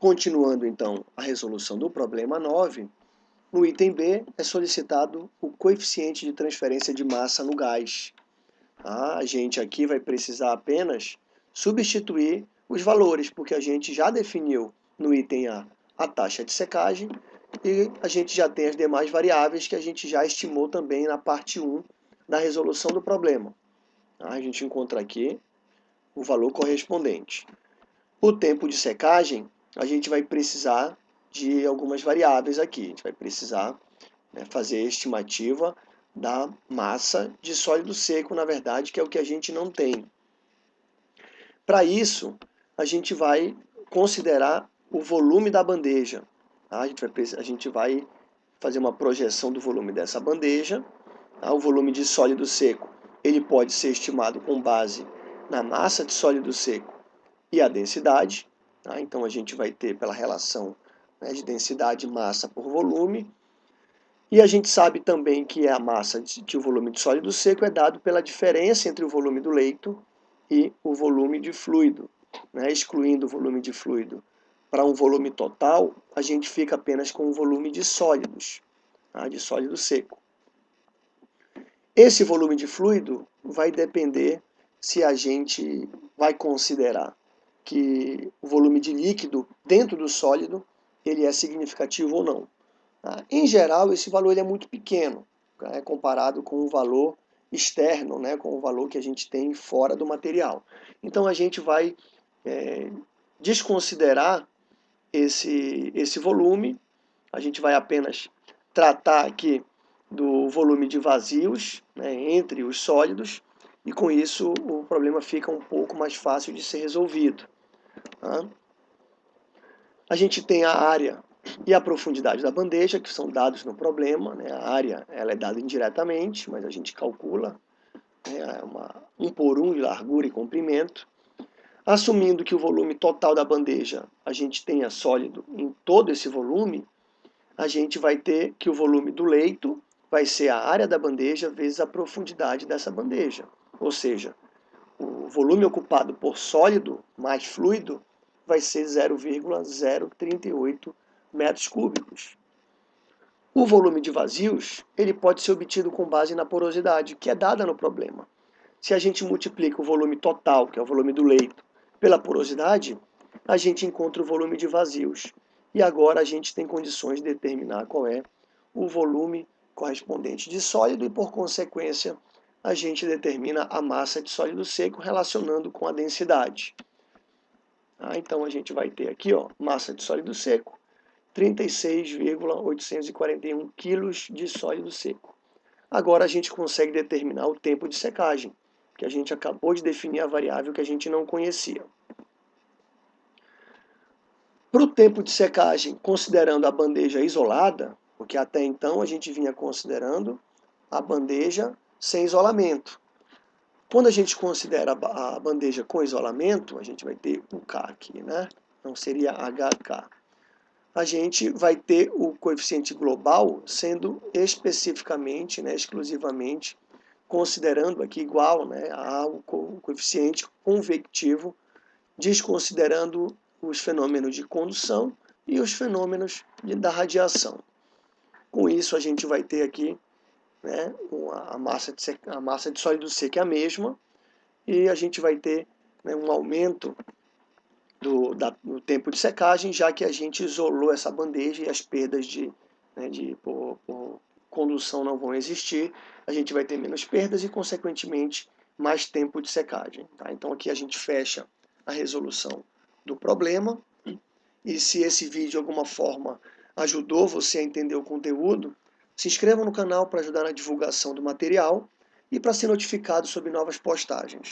Continuando então a resolução do problema 9, no item B é solicitado o coeficiente de transferência de massa no gás. Ah, a gente aqui vai precisar apenas substituir os valores, porque a gente já definiu no item A a taxa de secagem e a gente já tem as demais variáveis que a gente já estimou também na parte 1 da resolução do problema. Ah, a gente encontra aqui o valor correspondente. O tempo de secagem a gente vai precisar de algumas variáveis aqui. A gente vai precisar né, fazer a estimativa da massa de sólido seco, na verdade, que é o que a gente não tem. Para isso, a gente vai considerar o volume da bandeja. Tá? A, gente vai, a gente vai fazer uma projeção do volume dessa bandeja. Tá? O volume de sólido seco ele pode ser estimado com base na massa de sólido seco e a densidade. Tá? Então a gente vai ter pela relação né, de densidade massa por volume. E a gente sabe também que a massa de, volume de sólido seco é dado pela diferença entre o volume do leito e o volume de fluido. Né? Excluindo o volume de fluido para um volume total, a gente fica apenas com o volume de sólidos, tá? de sólido seco. Esse volume de fluido vai depender se a gente vai considerar que o volume de líquido dentro do sólido ele é significativo ou não. Tá? Em geral, esse valor ele é muito pequeno, né, comparado com o valor externo, né, com o valor que a gente tem fora do material. Então a gente vai é, desconsiderar esse, esse volume, a gente vai apenas tratar aqui do volume de vazios né, entre os sólidos, e com isso o problema fica um pouco mais fácil de ser resolvido. Tá? A gente tem a área e a profundidade da bandeja, que são dados no problema. Né? A área ela é dada indiretamente, mas a gente calcula né? uma, um por um de largura e comprimento. Assumindo que o volume total da bandeja a gente tenha sólido em todo esse volume, a gente vai ter que o volume do leito vai ser a área da bandeja vezes a profundidade dessa bandeja. Ou seja, o volume ocupado por sólido mais fluido vai ser 0,038 metros cúbicos. O volume de vazios ele pode ser obtido com base na porosidade, que é dada no problema. Se a gente multiplica o volume total, que é o volume do leito, pela porosidade, a gente encontra o volume de vazios. E agora a gente tem condições de determinar qual é o volume correspondente de sólido e, por consequência, a gente determina a massa de sólido seco relacionando com a densidade. Ah, então a gente vai ter aqui, ó, massa de sólido seco, 36,841 kg de sólido seco. Agora a gente consegue determinar o tempo de secagem, que a gente acabou de definir a variável que a gente não conhecia. Para o tempo de secagem, considerando a bandeja isolada, porque até então a gente vinha considerando a bandeja sem isolamento. Quando a gente considera a bandeja com isolamento, a gente vai ter o K aqui, né? Não seria HK. A gente vai ter o coeficiente global sendo especificamente, né, exclusivamente, considerando aqui igual né, ao coeficiente convectivo, desconsiderando os fenômenos de condução e os fenômenos da radiação. Com isso, a gente vai ter aqui né, a, massa de, a massa de sólido seco é a mesma, e a gente vai ter né, um aumento do, da, do tempo de secagem, já que a gente isolou essa bandeja e as perdas de, né, de por, por condução não vão existir, a gente vai ter menos perdas e, consequentemente, mais tempo de secagem. Tá? Então aqui a gente fecha a resolução do problema, e se esse vídeo de alguma forma ajudou você a entender o conteúdo, se inscreva no canal para ajudar na divulgação do material e para ser notificado sobre novas postagens.